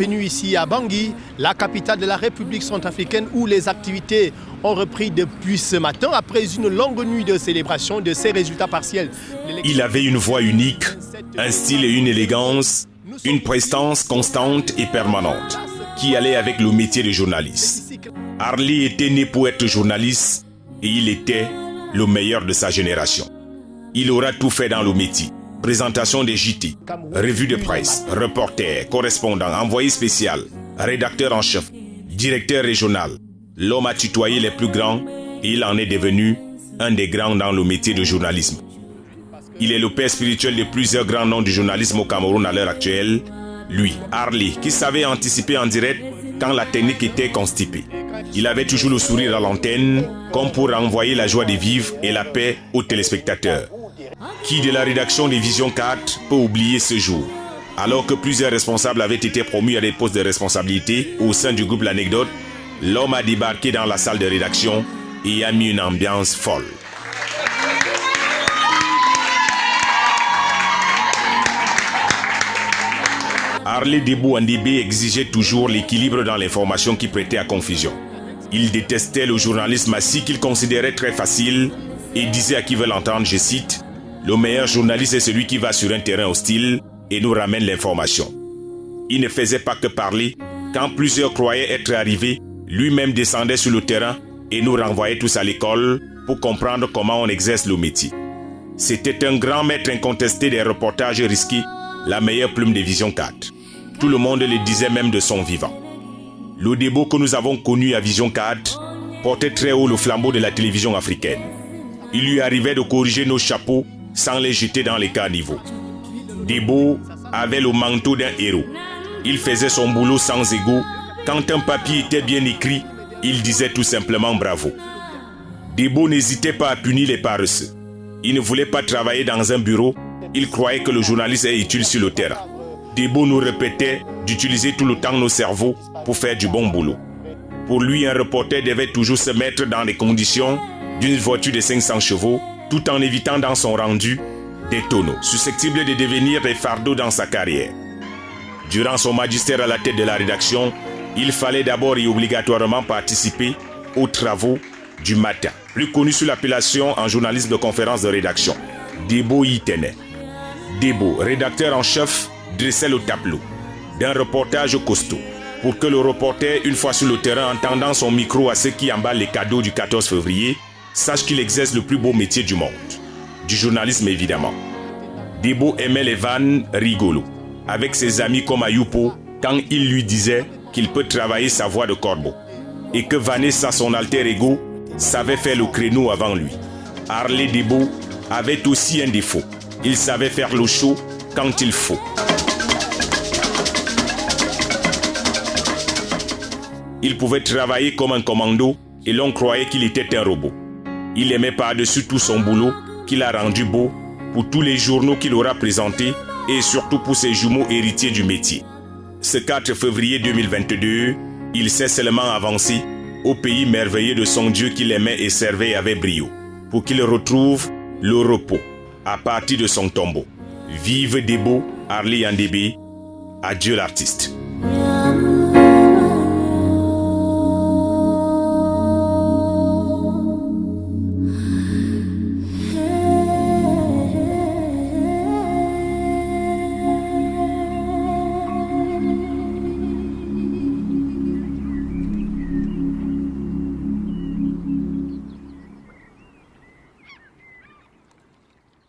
ici à Bangui, la capitale de la République centrafricaine, où les activités ont repris depuis ce matin après une longue nuit de célébration de ces résultats partiels. Il avait une voix unique, un style et une élégance, une prestance constante et permanente qui allait avec le métier de journaliste. Harley était né pour être journaliste et il était le meilleur de sa génération. Il aura tout fait dans le métier. Présentation des JT, revue de presse, reporter, correspondant, envoyé spécial, rédacteur en chef, directeur régional. L'homme a tutoyé les plus grands et il en est devenu un des grands dans le métier de journalisme. Il est le père spirituel de plusieurs grands noms du journalisme au Cameroun à l'heure actuelle. Lui, Harley, qui savait anticiper en direct quand la technique était constipée. Il avait toujours le sourire à l'antenne, comme pour envoyer la joie de vivre et la paix aux téléspectateurs. Qui de la rédaction des Vision 4 peut oublier ce jour? Alors que plusieurs responsables avaient été promus à des postes de responsabilité au sein du groupe L'Anecdote, l'homme a débarqué dans la salle de rédaction et a mis une ambiance folle. Harley Debou Andibé exigeait toujours l'équilibre dans l'information qui prêtait à confusion. Il détestait le journalisme assis qu'il considérait très facile et disait à qui veut l'entendre, je cite, Le meilleur journaliste est celui qui va sur un terrain hostile et nous ramène l'information. Il ne faisait pas que parler. Quand plusieurs croyaient être arrivés, lui-même descendait sur le terrain et nous renvoyait tous à l'école pour comprendre comment on exerce le métier. C'était un grand maître incontesté des reportages risqués, la meilleure plume de Vision 4. Tout le monde le disait même de son vivant. Le débat que nous avons connu à Vision 4 portait très haut le flambeau de la télévision africaine. Il lui arrivait de corriger nos chapeaux sans les jeter dans les caniveaux. Debo avait le manteau d'un héros. Il faisait son boulot sans ego. Quand un papier était bien écrit, il disait tout simplement bravo. Debo n'hésitait pas à punir les paresseux. Il ne voulait pas travailler dans un bureau. Il croyait que le journaliste est utile sur le terrain. Debo nous répétait d'utiliser tout le temps nos cerveaux pour faire du bon boulot. Pour lui, un reporter devait toujours se mettre dans les conditions d'une voiture de 500 chevaux tout en évitant dans son rendu des tonneaux susceptibles de devenir des fardeaux dans sa carrière. Durant son magistère à la tête de la rédaction, il fallait d'abord et obligatoirement participer aux travaux du matin, plus connu sous l'appellation en journalisme de conférence de rédaction. Debo y tenait. Debo, rédacteur en chef, dressait le tableau d'un reportage costaud pour que le reporter, une fois sur le terrain, entendant son micro à ceux qui emballent les cadeaux du 14 février, sache qu'il exerce le plus beau métier du monde. Du journalisme évidemment. Debo aimait les vannes rigolos, avec ses amis comme Ayupo, quand il lui disait qu'il peut travailler sa voix de corbeau. Et que Vanessa, son alter ego, savait faire le créneau avant lui. Harley Debo avait aussi un défaut. Il savait faire le show quand il faut. Il pouvait travailler comme un commando et l'on croyait qu'il était un robot. Il aimait par-dessus tout son boulot qu'il a rendu beau pour tous les journaux qu'il aura présentés et surtout pour ses jumeaux héritiers du métier. Ce 4 février 2022, il s'est seulement avancé au pays merveilleux de son Dieu qu'il aimait et servait avec brio, pour qu'il retrouve le repos à partir de son tombeau. Vive Debo, Arlie Andébé, adieu l'artiste.